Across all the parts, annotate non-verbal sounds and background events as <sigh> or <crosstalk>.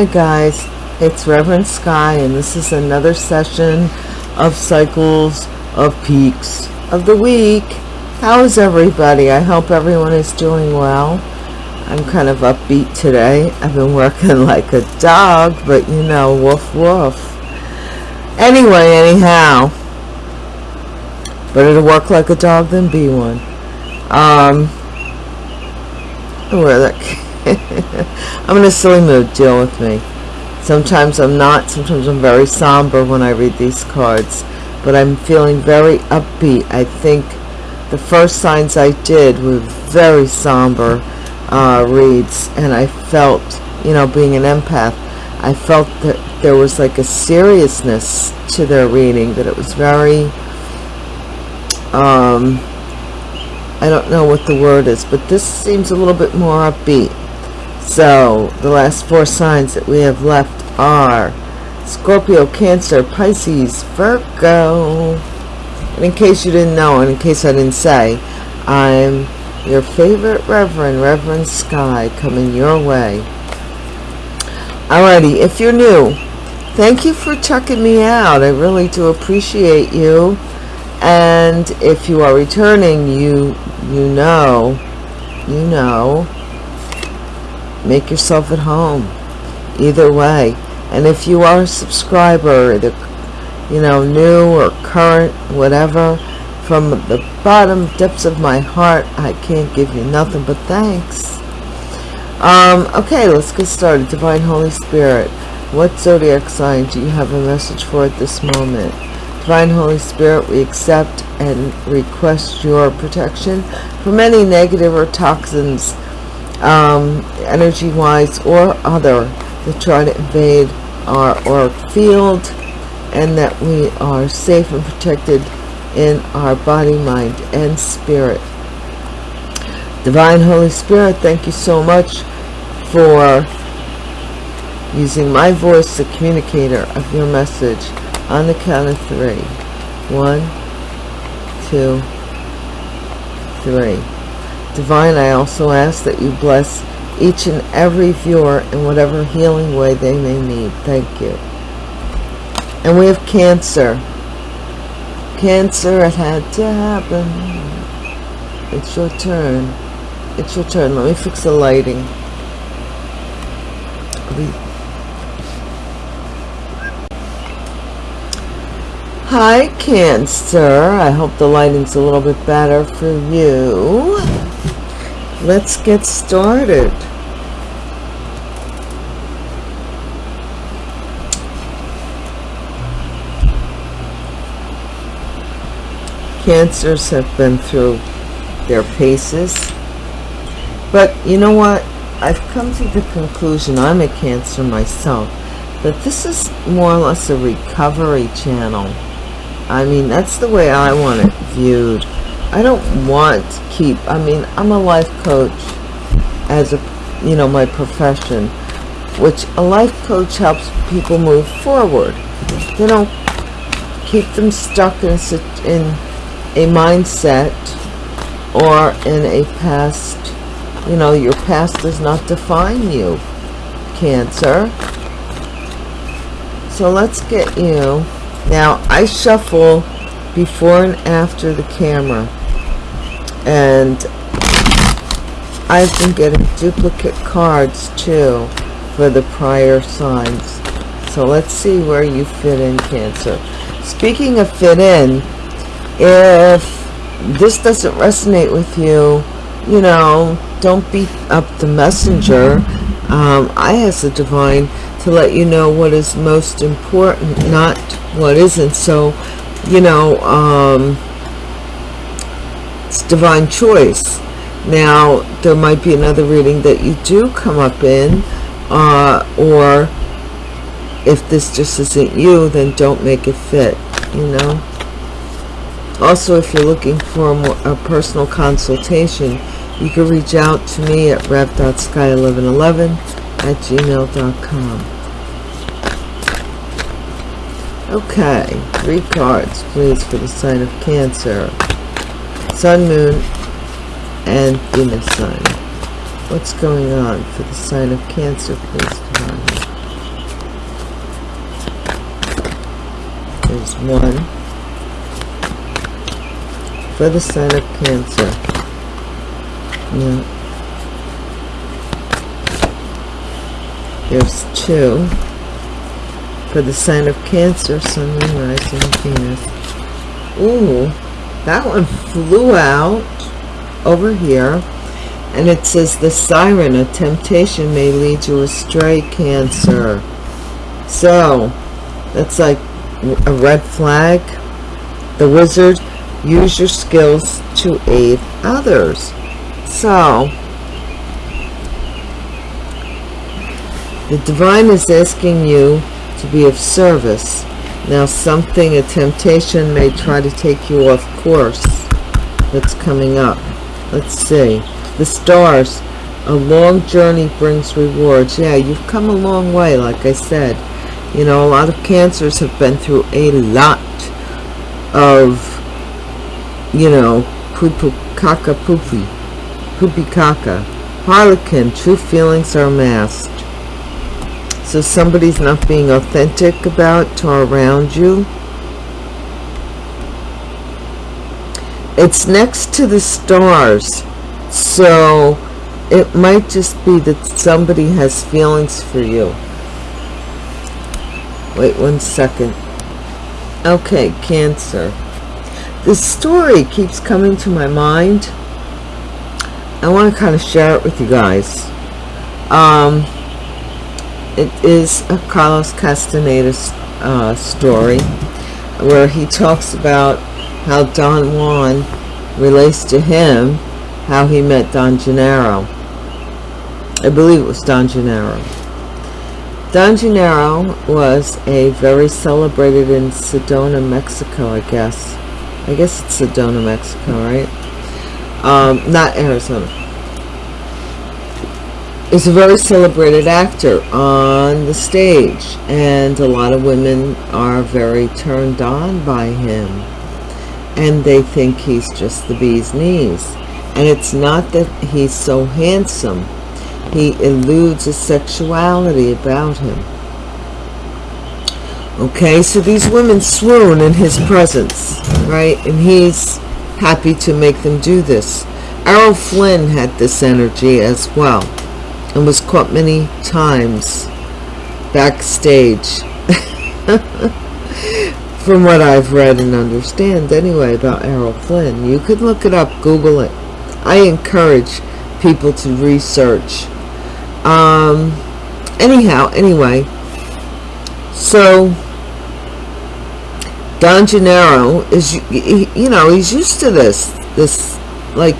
Hi guys, it's Reverend Sky and this is another session of Cycles of Peaks of the week. How is everybody? I hope everyone is doing well. I'm kind of upbeat today. I've been working <laughs> like a dog, but you know, woof woof. Anyway, anyhow, better to work like a dog than be one. Um, where that <laughs> I'm in a silly mood. Deal with me. Sometimes I'm not. Sometimes I'm very somber when I read these cards. But I'm feeling very upbeat. I think the first signs I did were very somber uh, reads. And I felt, you know, being an empath, I felt that there was like a seriousness to their reading. That it was very... Um, I don't know what the word is, but this seems a little bit more upbeat. So, the last four signs that we have left are Scorpio, Cancer, Pisces, Virgo. And in case you didn't know, and in case I didn't say, I'm your favorite Reverend, Reverend Sky, coming your way. Alrighty, if you're new, thank you for checking me out. I really do appreciate you. And if you are returning, you you know, you know make yourself at home. Either way. And if you are a subscriber the you know new or current whatever from the bottom depths of my heart I can't give you nothing but thanks. Um okay let's get started. Divine holy spirit what zodiac sign do you have a message for at this moment? Divine holy spirit we accept and request your protection from any negative or toxins um, energy-wise or other that try to invade our auric field and that we are safe and protected in our body, mind, and spirit. Divine Holy Spirit, thank you so much for using my voice, the communicator of your message, on the count of three. One, two, three. Divine, I also ask that you bless each and every viewer in whatever healing way they may need. Thank you. And we have Cancer. Cancer, it had to happen. It's your turn. It's your turn. Let me fix the lighting. Hi, Cancer. I hope the lighting's a little bit better for you let's get started. Cancers have been through their paces. But you know what? I've come to the conclusion, I'm a Cancer myself, that this is more or less a recovery channel. I mean, that's the way I want it viewed. I don't want to keep, I mean, I'm a life coach as a, you know, my profession, which a life coach helps people move forward. They don't keep them stuck in a, in a mindset or in a past, you know, your past does not define you, Cancer. So let's get you. Now, I shuffle before and after the camera and I've been getting duplicate cards too for the prior signs. So let's see where you fit in cancer. Speaking of fit in if this doesn't resonate with you you know don't beat up the messenger. Um, I as a divine to let you know what is most important not what isn't. So you know um, it's divine choice. Now there might be another reading that you do come up in uh, or if this just isn't you then don't make it fit you know? Also if you're looking for a, more, a personal consultation you can reach out to me at rev.sky1111 at gmail.com okay three cards please for the sign of cancer Sun, Moon, and Venus sign. What's going on for the sign of Cancer, please? Divine. There's one. For the sign of Cancer. Yeah. There's two. For the sign of Cancer, Sun, Moon, Rising, Venus. Ooh that one flew out over here. And it says, the siren, a temptation may lead you astray, Cancer. So, that's like a red flag. The wizard, use your skills to aid others. So, the divine is asking you to be of service. Now something, a temptation may try to take you off course that's coming up. Let's see. The stars, a long journey brings rewards. Yeah, you've come a long way, like I said. You know, a lot of cancers have been through a lot of, you know, poo-poo, caca poopy, poopy caca. Harlequin, true feelings are masked. So somebody's not being authentic about to around you. It's next to the stars. So it might just be that somebody has feelings for you. Wait one second. Okay, Cancer. This story keeps coming to my mind. I want to kind of share it with you guys. Um, it is a Carlos Castaneda uh, story where he talks about how Don Juan relates to him, how he met Don Genaro. I believe it was Don Genaro. Don Genaro was a very celebrated in Sedona, Mexico, I guess. I guess it's Sedona, Mexico, right? Um, not Arizona is a very celebrated actor on the stage and a lot of women are very turned on by him. And they think he's just the bee's knees. And it's not that he's so handsome. He eludes a sexuality about him. Okay so these women swoon in his presence right? And he's happy to make them do this. Errol Flynn had this energy as well and was caught many times backstage. <laughs> From what I've read and understand anyway about Errol Flynn you could look it up google it. I encourage people to research. Um anyhow anyway so Don Genaro is you know he's used to this this like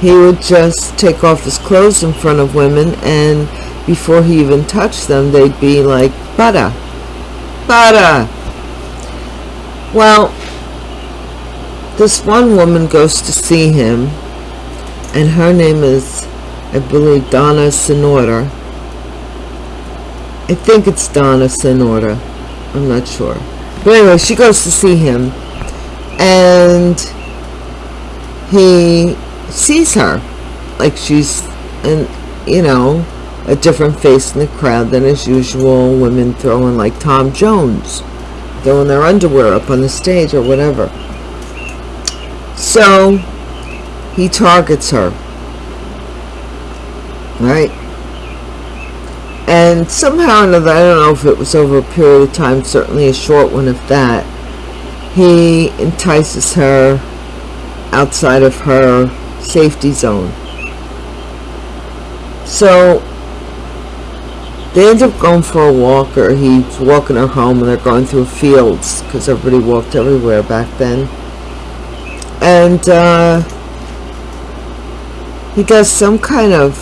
he would just take off his clothes in front of women and before he even touched them they'd be like butter butter well this one woman goes to see him and her name is I believe Donna Sonora I think it's Donna Sonora I'm not sure. But anyway she goes to see him and he sees her. Like she's and you know a different face in the crowd than as usual women throwing like Tom Jones throwing their underwear up on the stage or whatever. So he targets her. Right? And somehow or another I don't know if it was over a period of time certainly a short one of that he entices her outside of her safety zone. So they end up going for a walk or he's walking her home and they're going through fields because everybody walked everywhere back then. And uh, he does some kind of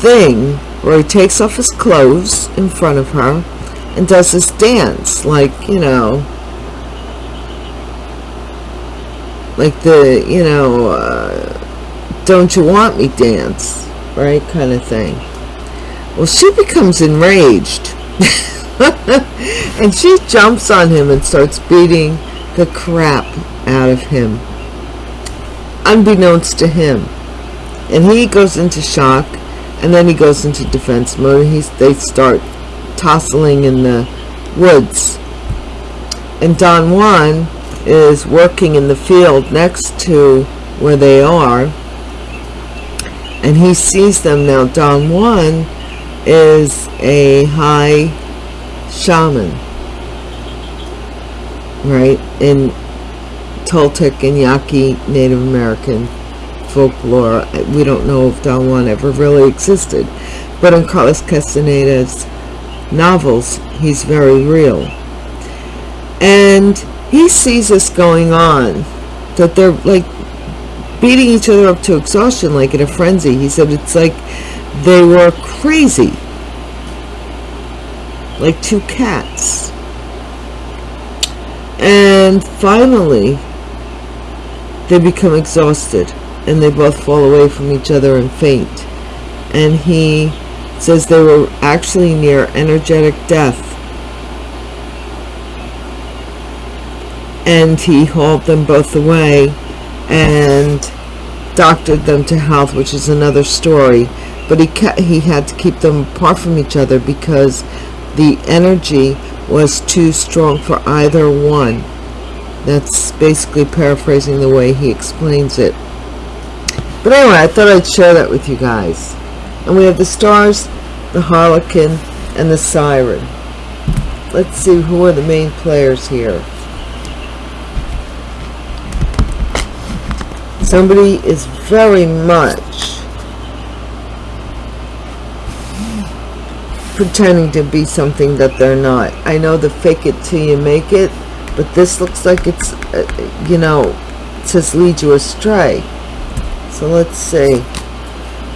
thing where he takes off his clothes in front of her and does this dance like, you know, like the you know uh, don't you want me dance right kind of thing. Well she becomes enraged. <laughs> And she jumps on him and starts beating the crap out of him unbeknownst to him. And he goes into shock and then he goes into defense mode he's they start tossing in the woods. And Don Juan is working in the field next to where they are and he sees them now. Don Juan is a high shaman right in Toltec and Yaqui Native American folklore. We don't know if Don Juan ever really existed but in Carlos Castaneda's novels he's very real. And he sees this going on that they're like beating each other up to exhaustion like in a frenzy. He said it's like they were crazy. Like two cats. And finally they become exhausted and they both fall away from each other and faint. And he says they were actually near energetic death and he hauled them both away and doctored them to health which is another story. But he he had to keep them apart from each other because the energy was too strong for either one. That's basically paraphrasing the way he explains it. But anyway I thought I'd share that with you guys. And we have the stars the harlequin and the siren. Let's see who are the main players here somebody is very much pretending to be something that they're not. I know the fake it till you make it, but this looks like it's, uh, you know, it says lead you astray. So let's see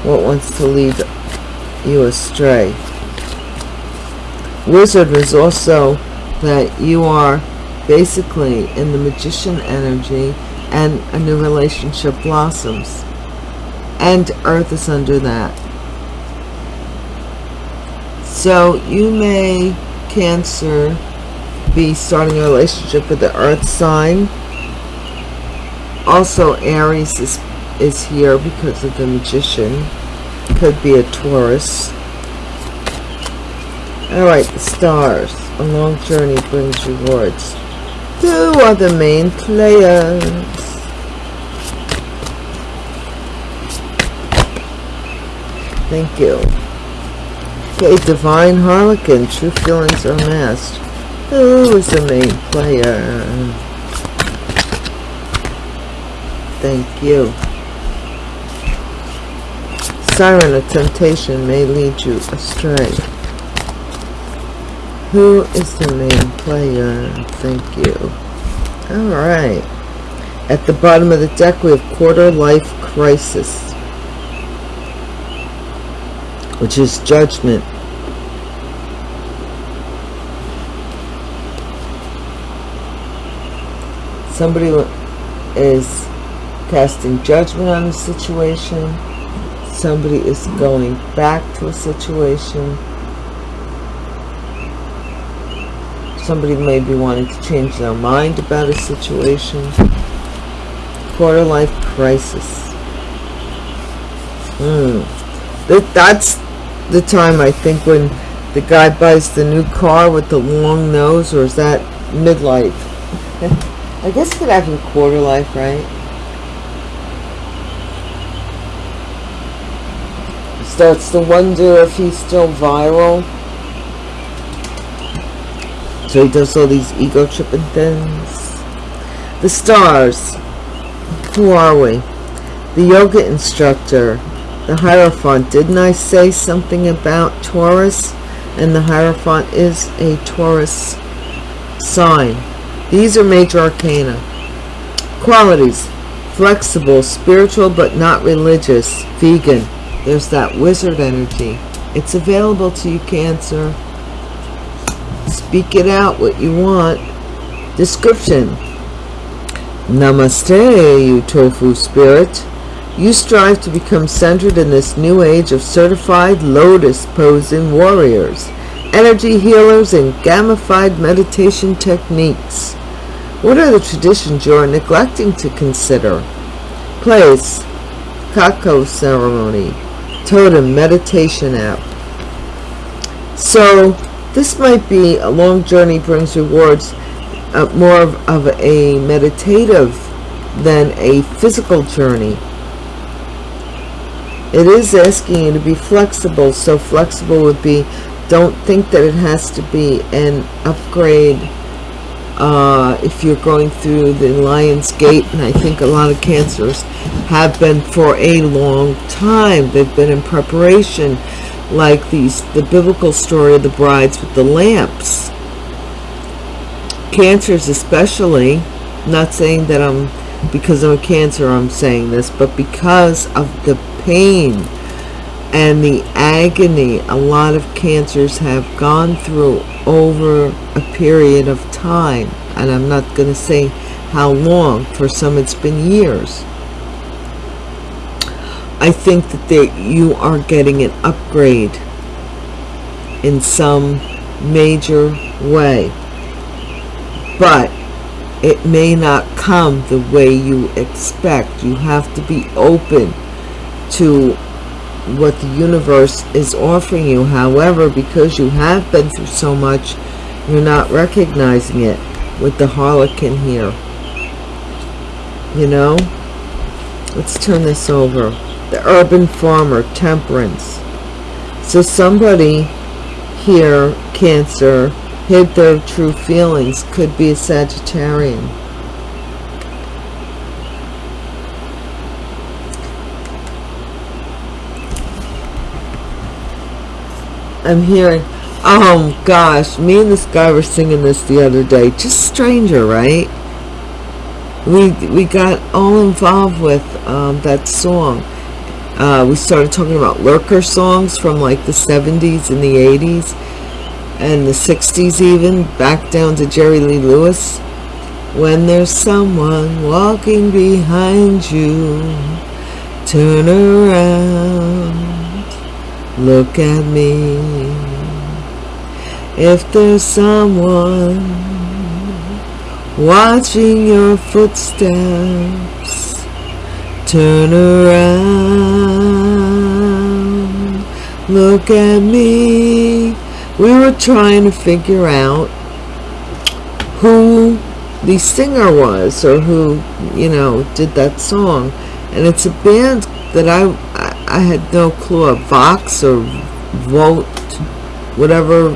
what wants to lead you astray. Wizard is also that you are basically in the magician energy and a new relationship blossoms. And earth is under that. So you may cancer be starting a relationship with the earth sign. Also aries is is here because of the magician. Could be a taurus. All right the stars. A long journey brings rewards who are the main players Thank you. Okay, Divine Harlequin. True feelings are masked. Who is the main player? Thank you. Siren of temptation may lead you astray. Who is the main player? Thank you. Alright. At the bottom of the deck we have quarter life crisis. which is judgment. Somebody is casting judgment on a situation. Somebody is going back to a situation. Somebody may be wanting to change their mind about a situation. Quarter life crisis. Hmm. That's the time I think when the guy buys the new car with the long nose or is that midlife <laughs> I guess it could happen quarter life right starts to wonder if he's still viral so he does all these ego tripping things the stars who are we the yoga instructor the Hierophant. Didn't I say something about Taurus? And the Hierophant is a Taurus sign. These are major arcana. Qualities. Flexible, spiritual but not religious, vegan. There's that wizard energy. It's available to you, Cancer. Speak it out what you want. Description. Namaste, you tofu spirit. You strive to become centered in this new age of certified lotus-posing warriors, energy healers, and gamified meditation techniques. What are the traditions you are neglecting to consider? Place, Cacao ceremony, totem meditation app. So, this might be a long journey brings rewards. uh, more of, of a meditative than a physical journey. It is asking you to be flexible, so flexible would be don't think that it has to be an upgrade uh, if you're going through the Lion's Gate, and I think a lot of cancers have been for a long time. They've been in preparation, like these the biblical story of the brides with the lamps. Cancers especially, not saying that I'm because I'm a cancer I'm saying this, but because of the pain and the agony a lot of cancers have gone through over a period of time and I'm not going to say how long for some it's been years I think that they, you are getting an upgrade in some major way. But it may not come the way you expect. You have to be open to what the universe is offering you. However because you have been through so much you're not recognizing it with the harlequin here. You know? Let's turn this over the urban farmer temperance so somebody here cancer hid their true feelings could be a sagittarian I'm hearing, oh gosh, me and this guy were singing this the other day. Just stranger, right? We, we got all involved with um, that song. Uh, we started talking about lurker songs from like the 70s and the 80s and the 60s even, back down to Jerry Lee Lewis. When there's someone walking behind you, turn around look at me if there's someone watching your footsteps turn around look at me we were trying to figure out who the singer was or who you know did that song and it's a band that I I had no clue of Vox or Vote, whatever.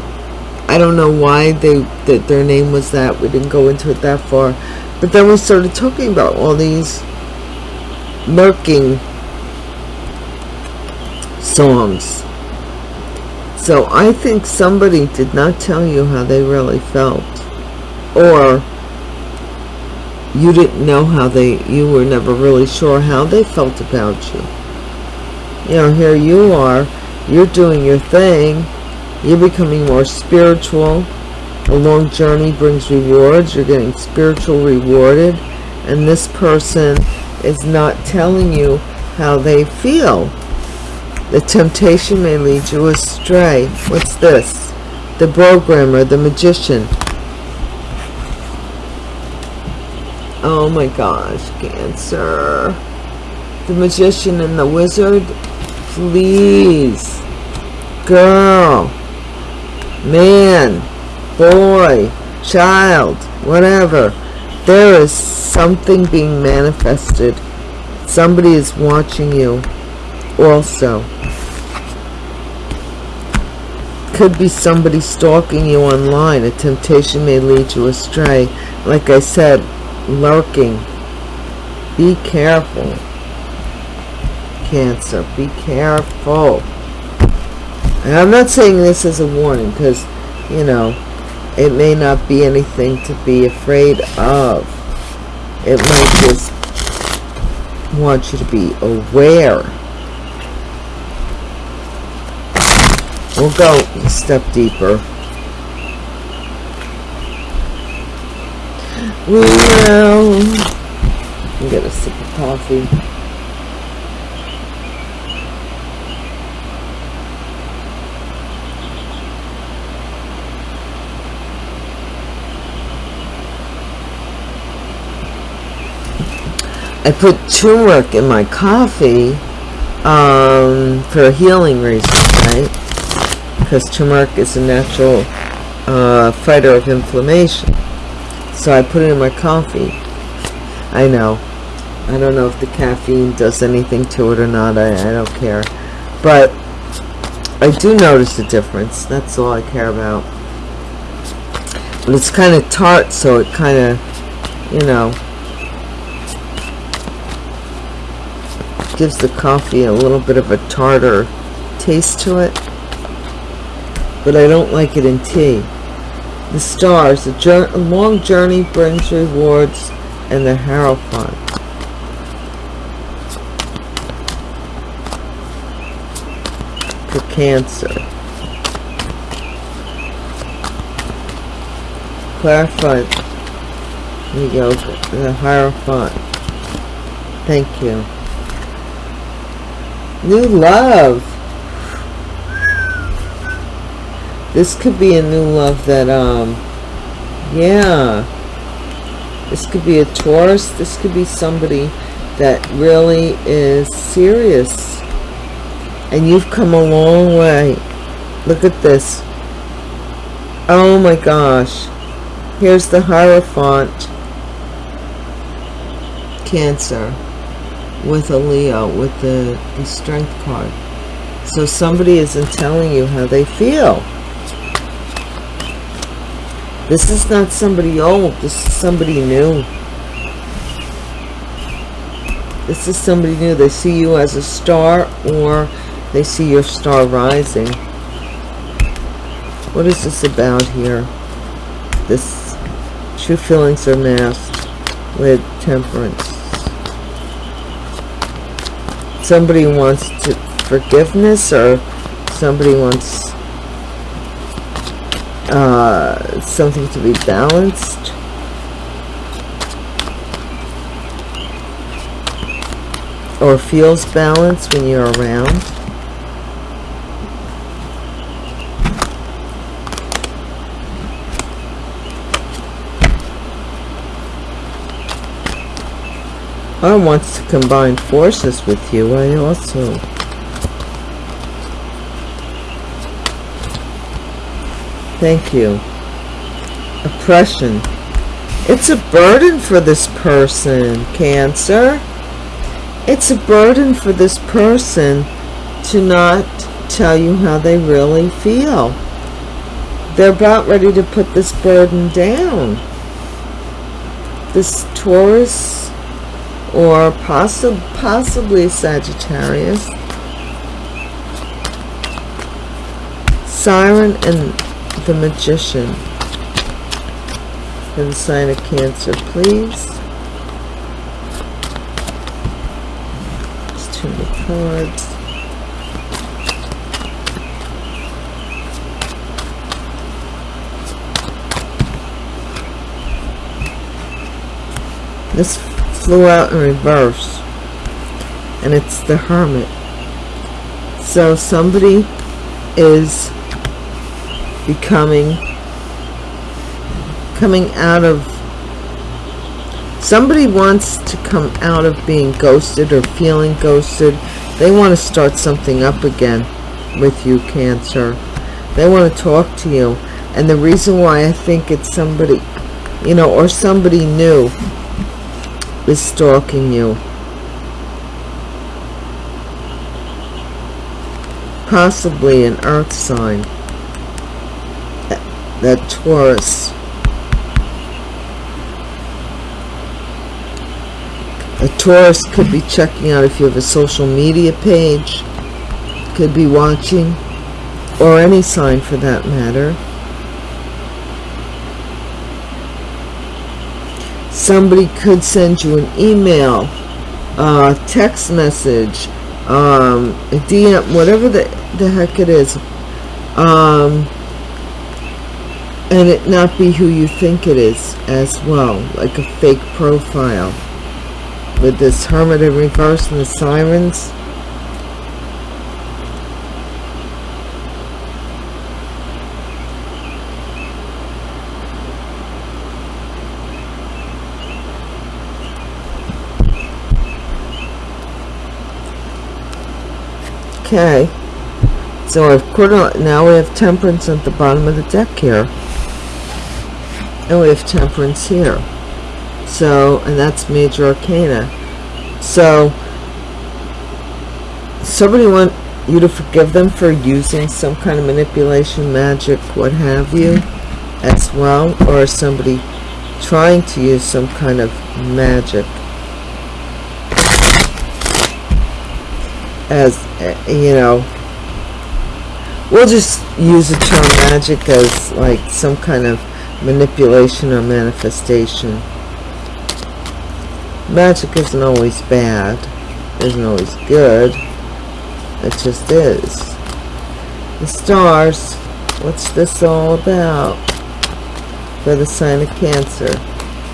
I don't know why they that their name was that. We didn't go into it that far. But then we started talking about all these murking songs. So I think somebody did not tell you how they really felt. Or you didn't know how they, you were never really sure how they felt about you you know here you are you're doing your thing you're becoming more spiritual a long journey brings rewards you're getting spiritual rewarded and this person is not telling you how they feel. The temptation may lead you astray. What's this? The programmer the magician. Oh my gosh cancer. The magician and the wizard? Please. Girl. Man. Boy. Child. Whatever. There is something being manifested somebody is watching you also could be somebody stalking you online a temptation may lead you astray like i said lurking be careful Cancer. Be careful. And I'm not saying this as a warning because, you know, it may not be anything to be afraid of. It might just want you to be aware. We'll go a step deeper. We will get a sip of coffee. I put turmeric in my coffee um, for a healing reason, right? Because turmeric is a natural uh, fighter of inflammation. so I put it in my coffee. I know. I don't know if the caffeine does anything to it or not. I, I don't care. But I do notice a difference. That's all I care about. But it's kind of tart, so it kind of, you know, gives the coffee a little bit of a tartar taste to it. But I don't like it in tea. The stars, a, a long journey brings rewards, and the Hierophant. For Cancer. Clarified the yoga, the Hierophant. Thank you. New love. This could be a new love that, um, yeah. This could be a Taurus. This could be somebody that really is serious. And you've come a long way. Look at this. Oh my gosh. Here's the Hierophant. Cancer. With a Leo. With the, the Strength card. So somebody isn't telling you how they feel. This is not somebody old. This is somebody new. This is somebody new. They see you as a star or they see your star rising. What is this about here? This true feelings are masked with temperance. Somebody wants to forgiveness or somebody wants uh, something to be balanced. Or feels balanced when you're around. Or want to combine forces with you. I also Thank you. Oppression. It's a burden for this person, Cancer. It's a burden for this person to not tell you how they really feel. They're about ready to put this burden down. This Taurus or possi possibly Sagittarius. Siren and the Magician And sign of Cancer, please. Just turn the cards. This flew out in reverse and it's the Hermit. So somebody is becoming coming out of somebody wants to come out of being ghosted or feeling ghosted. They want to start something up again with you cancer. They want to talk to you. And the reason why I think it's somebody you know or somebody new is stalking you possibly an earth sign that Taurus. A Taurus could be checking out if you have a social media page, could be watching, or any sign for that matter. Somebody could send you an email, a text message, um, DM, whatever the, the heck it is. Um, and it not be who you think it is as well like a fake profile with this hermit in reverse and the sirens okay. So I've put on now we have temperance at the bottom of the deck here. And we have temperance here. So and that's major arcana. So somebody want you to forgive them for using some kind of manipulation magic what have you as well? Or somebody trying to use some kind of magic as you know we'll just use the term magic as like some kind of manipulation or manifestation. Magic isn't always bad. Isn't always good. It just is. The stars what's this all about? For the sign of cancer.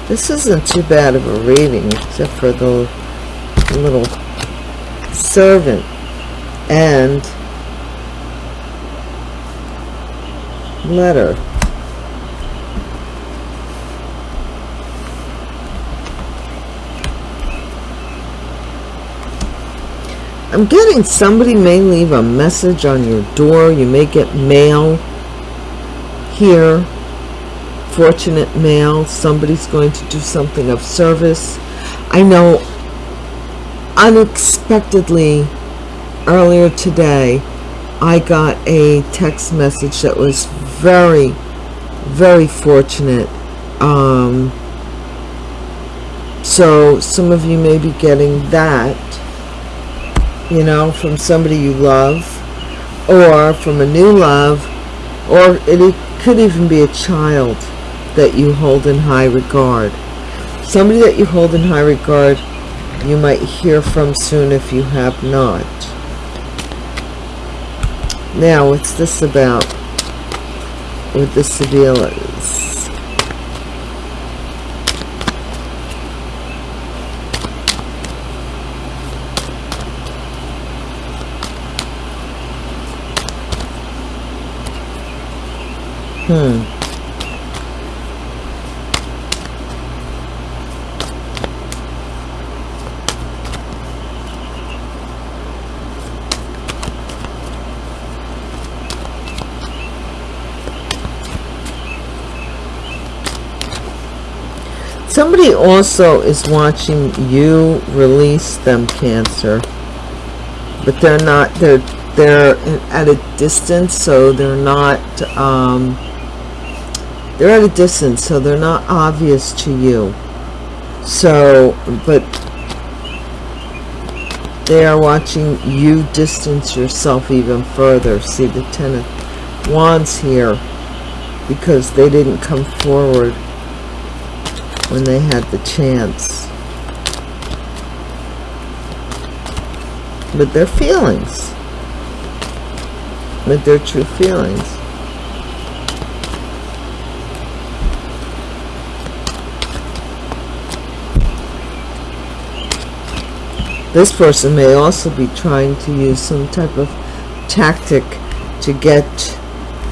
This isn't too bad of a reading except for the little servant. And letter. I'm getting somebody may leave a message on your door. You may get mail here. Fortunate mail. Somebody's going to do something of service. I know unexpectedly earlier today I got a text message that was very very fortunate um, so some of you may be getting that you know from somebody you love or from a new love or it could even be a child that you hold in high regard. Somebody that you hold in high regard, you might hear from soon if you have not. Now, what's this about with the Sevillas? Hmm. somebody also is watching you release them cancer. But they're not they're they're at a distance so they're not um, they're at a distance so they're not obvious to you. So but they are watching you distance yourself even further. See the ten of wands here because they didn't come forward when they had the chance. With their feelings. With their true feelings. This person may also be trying to use some type of tactic to get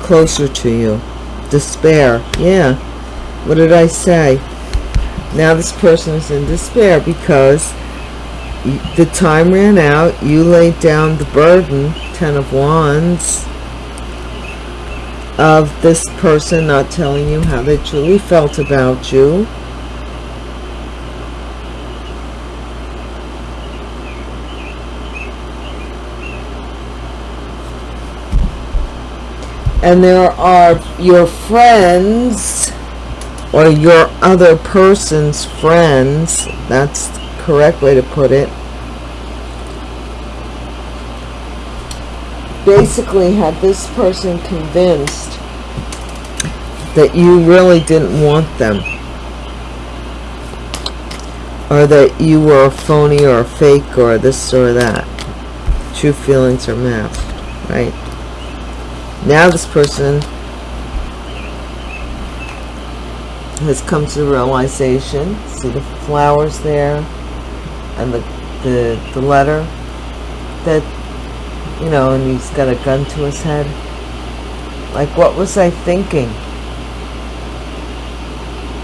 closer to you. Despair. Yeah. What did I say? Now this person is in despair because the time ran out. You laid down the burden ten of wands of this person not telling you how they truly felt about you. And there are your friends or your other person's friends that's the correct way to put it basically had this person convinced that you really didn't want them. Or that you were a phony or a fake or this or that. True feelings are masked right? Now this person has come to the realization. See the flowers there and the the, the letter that you know and he's got a gun to his head. Like what was I thinking?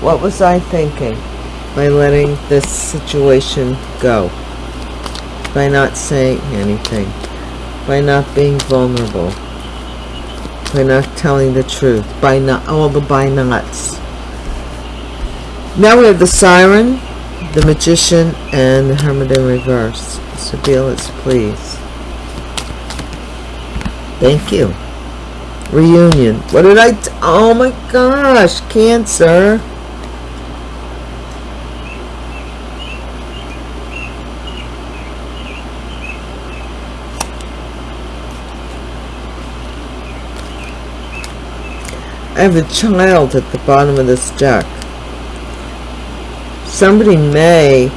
What was I thinking by letting this situation go? By not saying anything? By not being vulnerable? By not telling the truth? By not all the by nots Now we have the Siren, the Magician, and the Hermit in reverse. So Belitz, please. Thank you. Reunion. What did I... oh my gosh. Cancer. I have a child at the bottom of this deck. Somebody may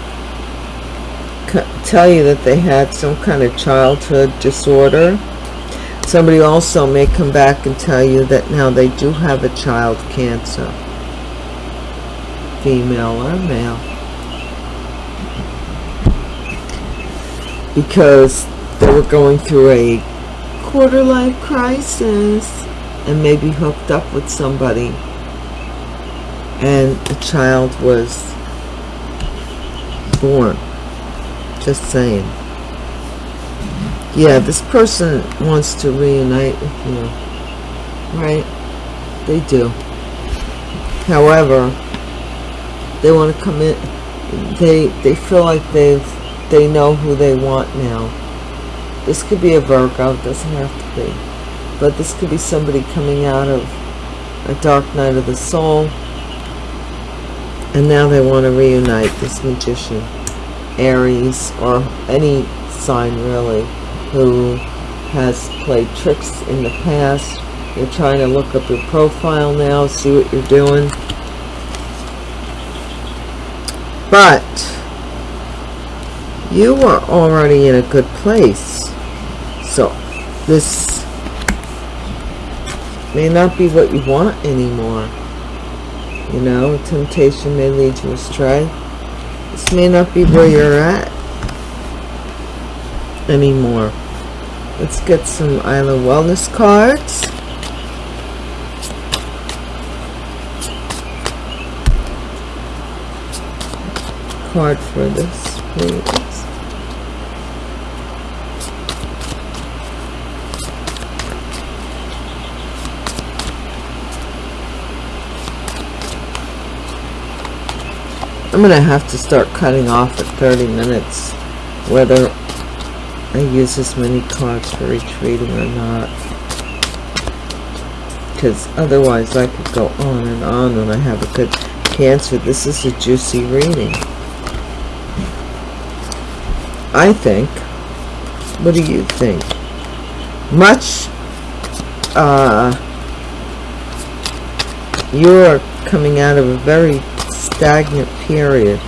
tell you that they had some kind of childhood disorder. Somebody also may come back and tell you that now they do have a child cancer. Female or male. Because they were going through a quarter life crisis and maybe hooked up with somebody and a child was born. Just saying. Yeah this person wants to reunite with you. Right? They do. However they want to come in they they feel like they've they know who they want now. This could be a Virgo it doesn't have to be. But this could be somebody coming out of a dark night of the soul and now they want to reunite this magician aries or any sign really who has played tricks in the past. You're trying to look up your profile now see what you're doing. But you are already in a good place. So this may not be what you want anymore. You know, temptation may lead you astray. This may not be where you're at anymore. Let's get some Isla Wellness cards. Card for this, please. I'm going to have to start cutting off at 30 minutes whether I use as many cards for each reading or not. Because otherwise I could go on and on when I have a good cancer this is a juicy reading. I think what do you think? Much uh, you're coming out of a very stagnant period.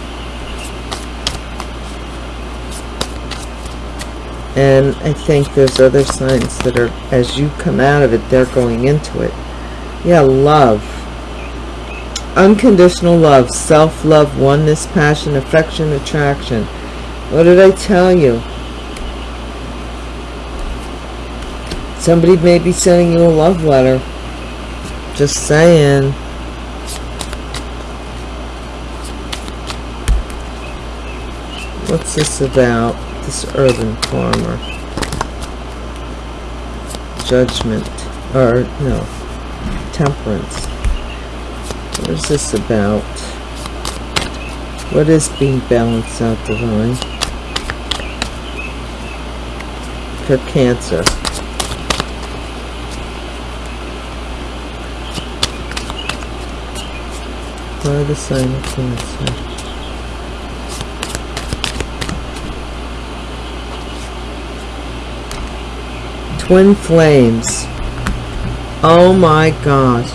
And I think there's other signs that are, as you come out of it, they're going into it. Yeah, love. Unconditional love, self-love, oneness, passion, affection, attraction. What did I tell you? Somebody may be sending you a love letter. Just saying. What's this about? This urban farmer. Judgment. Or, no. Temperance. What is this about? What is being balanced out divine? For Cancer. Why the sign of Cancer? Twin flames. Oh my gosh.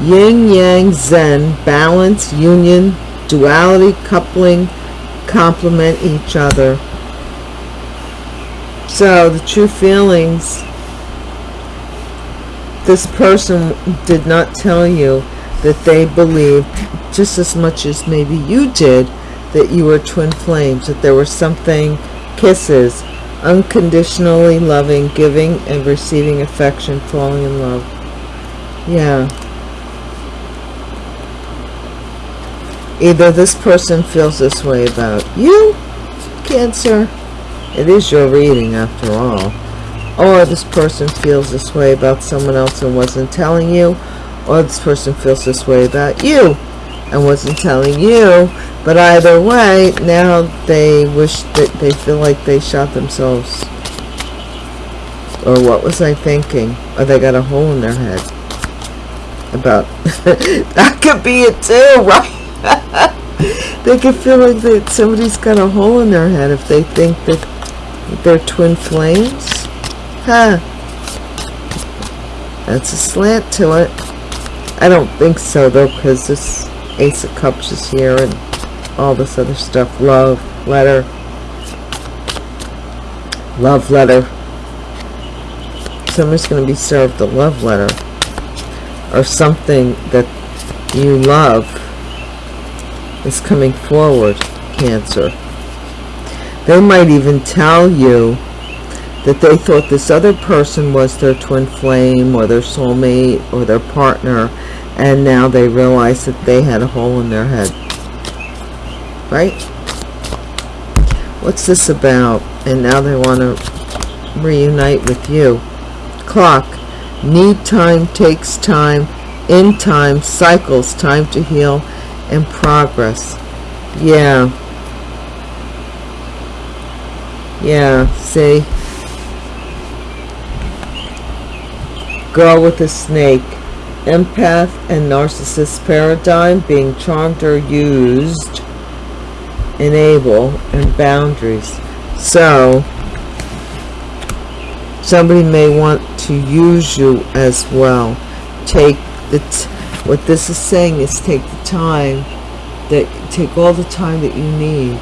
Yin yang zen balance union duality coupling complement each other. So the true feelings this person did not tell you that they believed just as much as maybe you did that you were twin flames that there was something kisses unconditionally loving, giving and receiving affection, falling in love. Yeah. Either this person feels this way about you, Cancer, it is your reading after all, or this person feels this way about someone else and wasn't telling you, or this person feels this way about you, and wasn't telling you but either way now they wish that they feel like they shot themselves. Or what was I thinking? Or they got a hole in their head. About <laughs> that could be it too <laughs> right? They could feel like that somebody's got a hole in their head if they think that they're twin flames. Huh. That's a slant to it. I don't think so though because this ace of cups is here and all this other stuff. Love letter. Love letter. Somebody's going to be served a love letter or something that you love is coming forward cancer. They might even tell you that they thought this other person was their twin flame or their soulmate or their partner and now they realize that they had a hole in their head. Right? What's this about? And now they want to reunite with you. Clock. Need time takes time. In time cycles. Time to heal and progress. Yeah. Yeah see? Girl with a snake empath and narcissist paradigm being charmed or used enable and boundaries. So somebody may want to use you as well. Take the what this is saying is take the time that take all the time that you need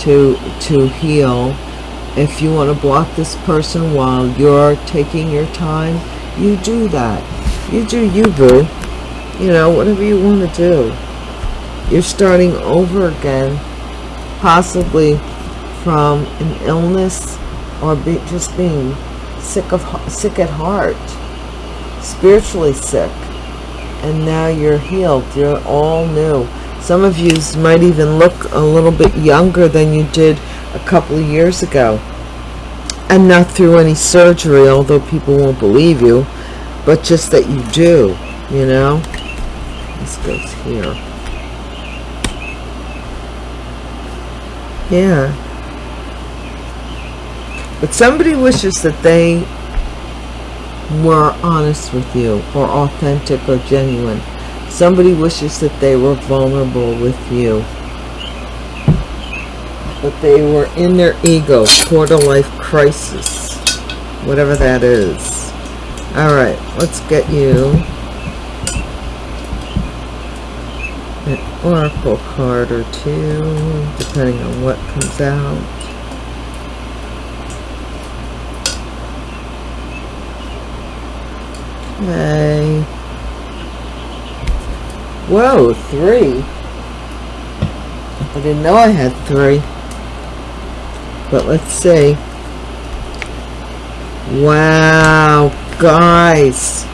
to to heal. If you want to block this person while you're taking your time you do that you do you boo. You know whatever you want to do. You're starting over again possibly from an illness or be, just being sick of sick at heart spiritually sick and now you're healed. You're all new. Some of you might even look a little bit younger than you did a couple of years ago. And not through any surgery although people won't believe you but just that you do you know this goes here yeah but somebody wishes that they were honest with you or authentic or genuine. Somebody wishes that they were vulnerable with you. But they were in their ego, quarter life crisis, whatever that is. Alright, let's get you an oracle card or two, depending on what comes out. Okay. Whoa, three. I didn't know I had three. But let's see. Wow, guys.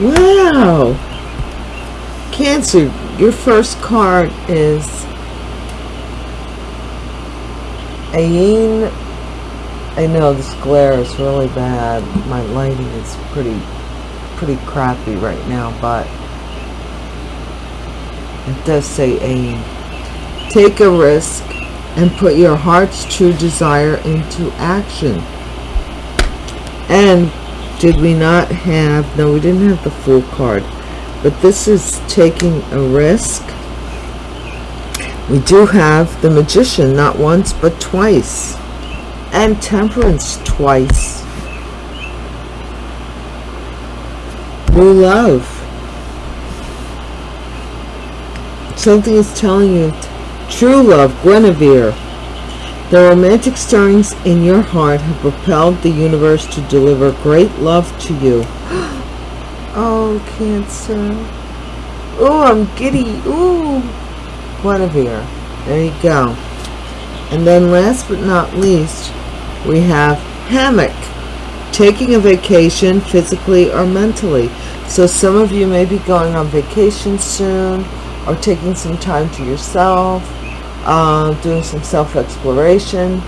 wow. Cancer, your first card is Ayin I know this glare is really bad. My lighting is pretty, pretty crappy right now, but it does say aim. Take a risk and put your heart's true desire into action. And did we not have, no, we didn't have the full card, but this is taking a risk. We do have the magician, not once, but twice and temperance twice. New love. Something is telling you true love, Guinevere. The romantic stirrings in your heart have propelled the universe to deliver great love to you. <gasps> oh, Cancer. Oh, I'm giddy. Ooh. Guinevere. There you go. And then last but not least, we have hammock taking a vacation physically or mentally so some of you may be going on vacation soon or taking some time to yourself uh, doing some self-exploration.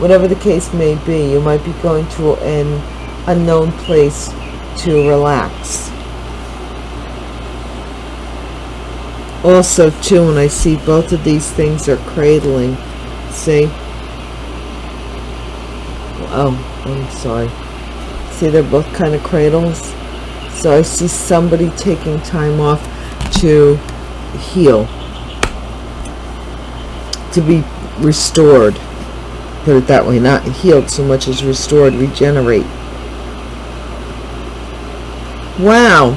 Whatever the case may be you might be going to an unknown place to relax. Also too when I see both of these things are cradling see? Oh I'm sorry. See they're both kind of cradles? So I see somebody taking time off to heal to be restored. Put it that way not healed so much as restored regenerate. Wow.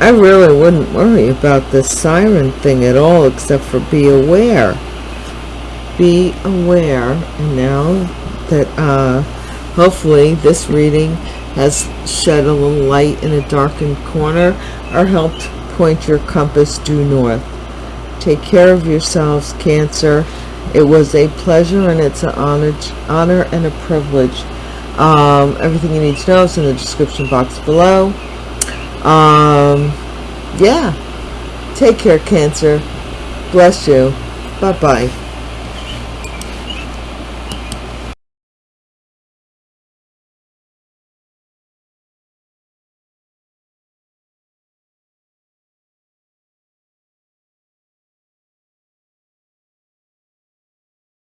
I really wouldn't worry about this siren thing at all except for be aware. Be aware and now that uh, hopefully this reading has shed a little light in a darkened corner or helped point your compass due north take care of yourselves cancer. It was a pleasure and it's an honor honor and a privilege. Um, everything you need to know is in the description box below. Um yeah. Take care cancer. Bless you. Bye bye